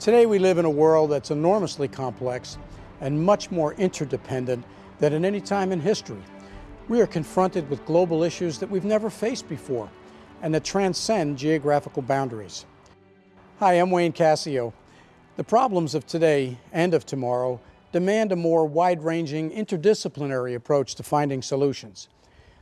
Today we live in a world that's enormously complex and much more interdependent than at any time in history. We are confronted with global issues that we've never faced before and that transcend geographical boundaries. Hi, I'm Wayne Cascio. The problems of today and of tomorrow demand a more wide-ranging, interdisciplinary approach to finding solutions.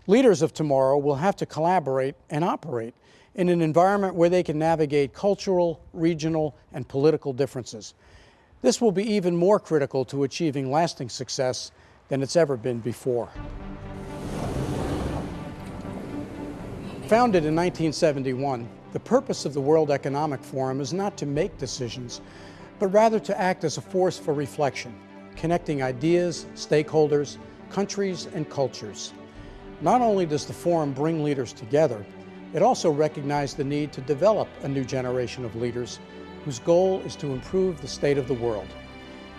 Leaders of tomorrow will have to collaborate and operate in an environment where they can navigate cultural, regional, and political differences. This will be even more critical to achieving lasting success than it's ever been before. Founded in 1971, the purpose of the World Economic Forum is not to make decisions, but rather to act as a force for reflection, connecting ideas, stakeholders, countries, and cultures. Not only does the forum bring leaders together, it also recognized the need to develop a new generation of leaders whose goal is to improve the state of the world.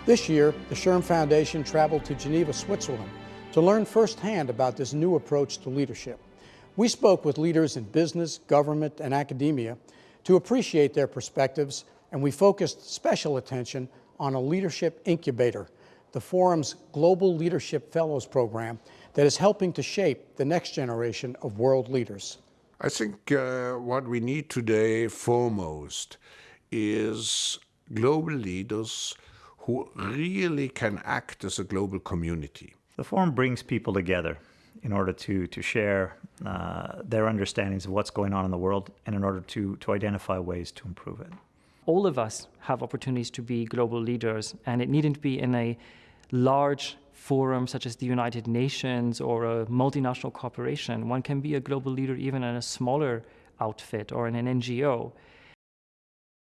This year, the SHRM Foundation traveled to Geneva, Switzerland to learn firsthand about this new approach to leadership. We spoke with leaders in business, government, and academia to appreciate their perspectives, and we focused special attention on a leadership incubator, the Forum's Global Leadership Fellows Program that is helping to shape the next generation of world leaders. I think uh, what we need today foremost is global leaders who really can act as a global community. The forum brings people together in order to, to share uh, their understandings of what's going on in the world and in order to, to identify ways to improve it. All of us have opportunities to be global leaders, and it needn't be in a large forum such as the United Nations or a multinational corporation. One can be a global leader even in a smaller outfit or in an NGO.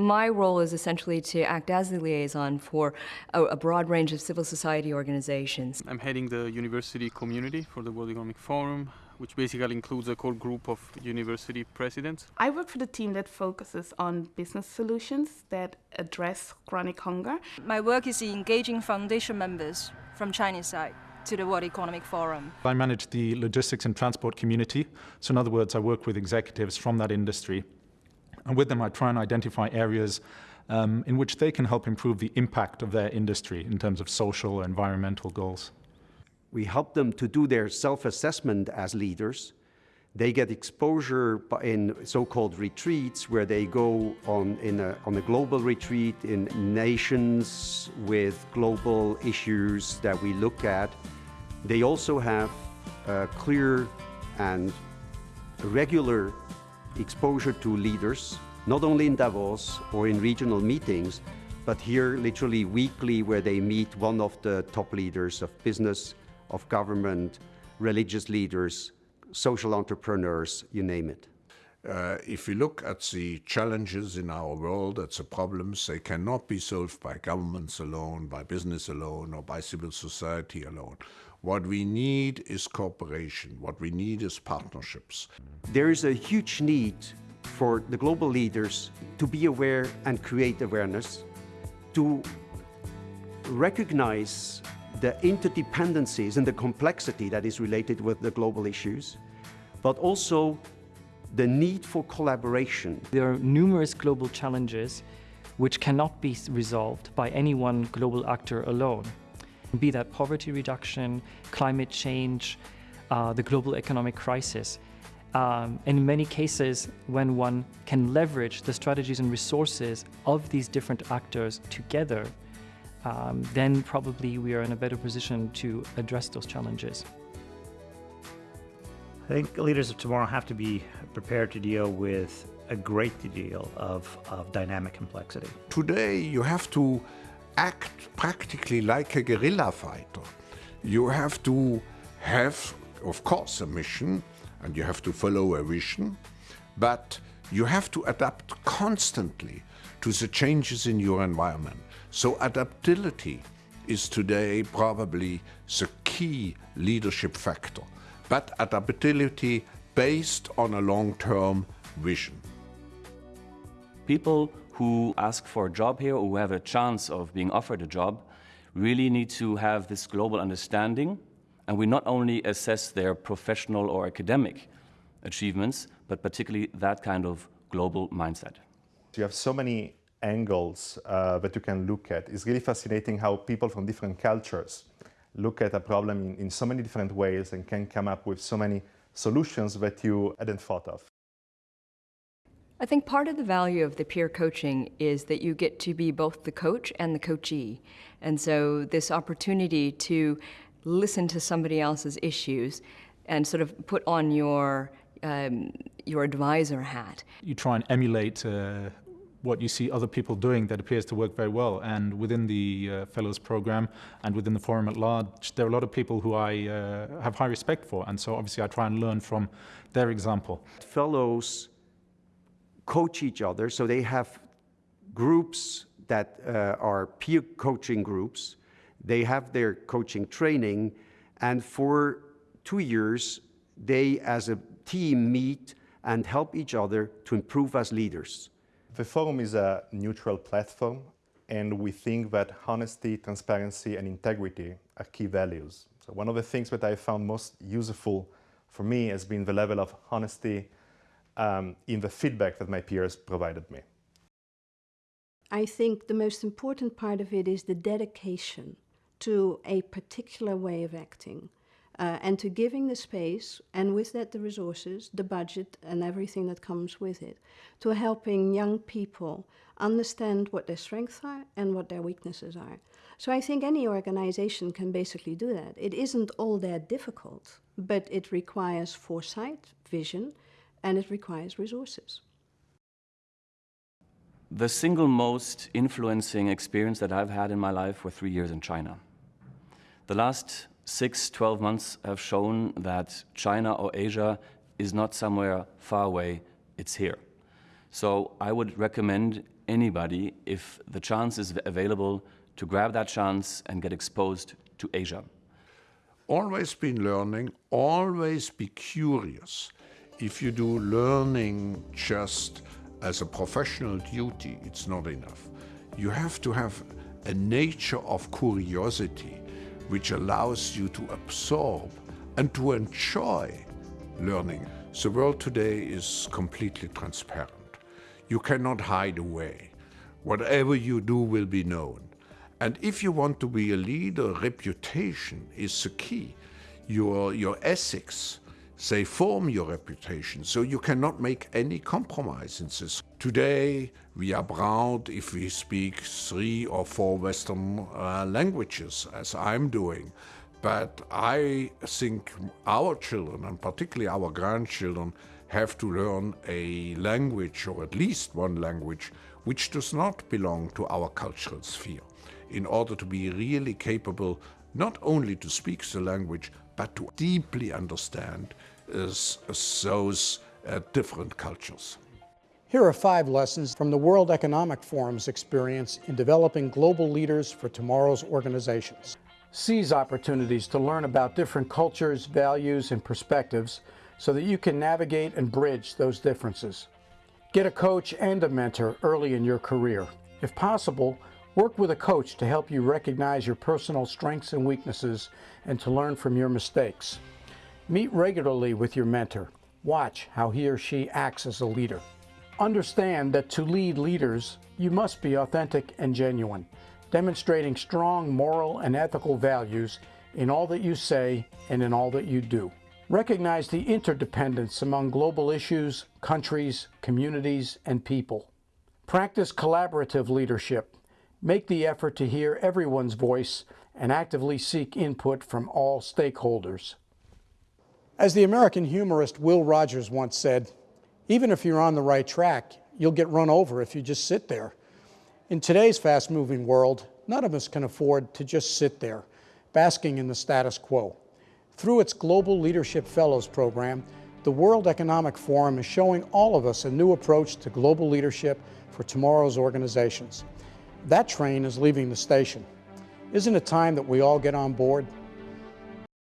My role is essentially to act as the liaison for a, a, broad range of civil society organizations. I'm heading the university community for the World Economic Forum, which basically includes a core group of university presidents. I work for the team that focuses on business solutions that address chronic hunger. My work is engaging foundation members from Chinese side to the World Economic Forum. I manage the logistics and transport community. So in other words, I work with executives from that industry. And with them, I try and identify areas um, in which they can help improve the impact of their industry in terms of social and environmental goals. We help them to do their self-assessment as leaders they get exposure in so-called retreats where they go on, in a, on a global retreat in nations with global issues that we look at. They also have clear and regular exposure to leaders, not only in Davos or in regional meetings, but here literally weekly where they meet one of the top leaders of business, of government, religious leaders, social entrepreneurs, you name it. Uh, if we look at the challenges in our world, at the problems, they cannot be solved by governments alone, by business alone, or by civil society alone. What we need is cooperation. What we need is partnerships. There is a huge need for the global leaders to be aware and create awareness, to recognize the interdependencies and the complexity that is related with the global issues, but also the need for collaboration. There are numerous global challenges which cannot be resolved by any one global actor alone. Be that poverty reduction, climate change, uh, the global economic crisis. Um, in many cases, when one can leverage the strategies and resources of these different actors together, um, then probably we are in a better position to address those challenges. I think leaders of tomorrow have to be prepared to deal with a great deal of, of dynamic complexity. Today you have to act practically like a guerrilla fighter. You have to have, of course, a mission and you have to follow a vision, but you have to adapt constantly to the changes in your environment. So adaptability is today probably the key leadership factor, but adaptability based on a long-term vision. People who ask for a job here or who have a chance of being offered a job really need to have this global understanding and we not only assess their professional or academic achievements, but particularly that kind of global mindset. You have so many angles uh, that you can look at. It's really fascinating how people from different cultures look at a problem in, in so many different ways and can come up with so many solutions that you hadn't thought of. I think part of the value of the peer coaching is that you get to be both the coach and the coachee. And so this opportunity to listen to somebody else's issues and sort of put on your um, your advisor hat. You try and emulate uh, what you see other people doing that appears to work very well. And within the uh, Fellows program and within the Forum at large, there are a lot of people who I uh, have high respect for. And so obviously I try and learn from their example. Fellows coach each other. So they have groups that uh, are peer coaching groups. They have their coaching training. And for two years, they as a team meet and help each other to improve as leaders. The forum is a neutral platform and we think that honesty, transparency and integrity are key values. So one of the things that I found most useful for me has been the level of honesty um, in the feedback that my peers provided me. I think the most important part of it is the dedication to a particular way of acting uh, and to giving the space and with that the resources, the budget and everything that comes with it, to helping young people understand what their strengths are and what their weaknesses are. So I think any organization can basically do that. It isn't all that difficult, but it requires foresight, vision, and it requires resources. The single most influencing experience that I've had in my life were three years in China. The last six, 12 months have shown that China or Asia is not somewhere far away, it's here. So I would recommend anybody, if the chance is available, to grab that chance and get exposed to Asia. Always be learning, always be curious if you do learning just as a professional duty, it's not enough. You have to have a nature of curiosity which allows you to absorb and to enjoy learning. The world today is completely transparent. You cannot hide away. Whatever you do will be known. And if you want to be a leader, reputation is the key. Your, your ethics, they form your reputation, so you cannot make any compromises. Today, we are proud if we speak three or four Western uh, languages, as I'm doing. But I think our children, and particularly our grandchildren, have to learn a language, or at least one language, which does not belong to our cultural sphere, in order to be really capable not only to speak the language, but to deeply understand is those uh, different cultures. Here are five lessons from the World Economic Forum's experience in developing global leaders for tomorrow's organizations. Seize opportunities to learn about different cultures, values, and perspectives so that you can navigate and bridge those differences. Get a coach and a mentor early in your career. If possible, work with a coach to help you recognize your personal strengths and weaknesses and to learn from your mistakes. Meet regularly with your mentor. Watch how he or she acts as a leader. Understand that to lead leaders, you must be authentic and genuine, demonstrating strong moral and ethical values in all that you say and in all that you do. Recognize the interdependence among global issues, countries, communities, and people. Practice collaborative leadership. Make the effort to hear everyone's voice and actively seek input from all stakeholders. As the American humorist Will Rogers once said, even if you're on the right track, you'll get run over if you just sit there. In today's fast-moving world, none of us can afford to just sit there, basking in the status quo. Through its Global Leadership Fellows program, the World Economic Forum is showing all of us a new approach to global leadership for tomorrow's organizations. That train is leaving the station. Isn't it time that we all get on board?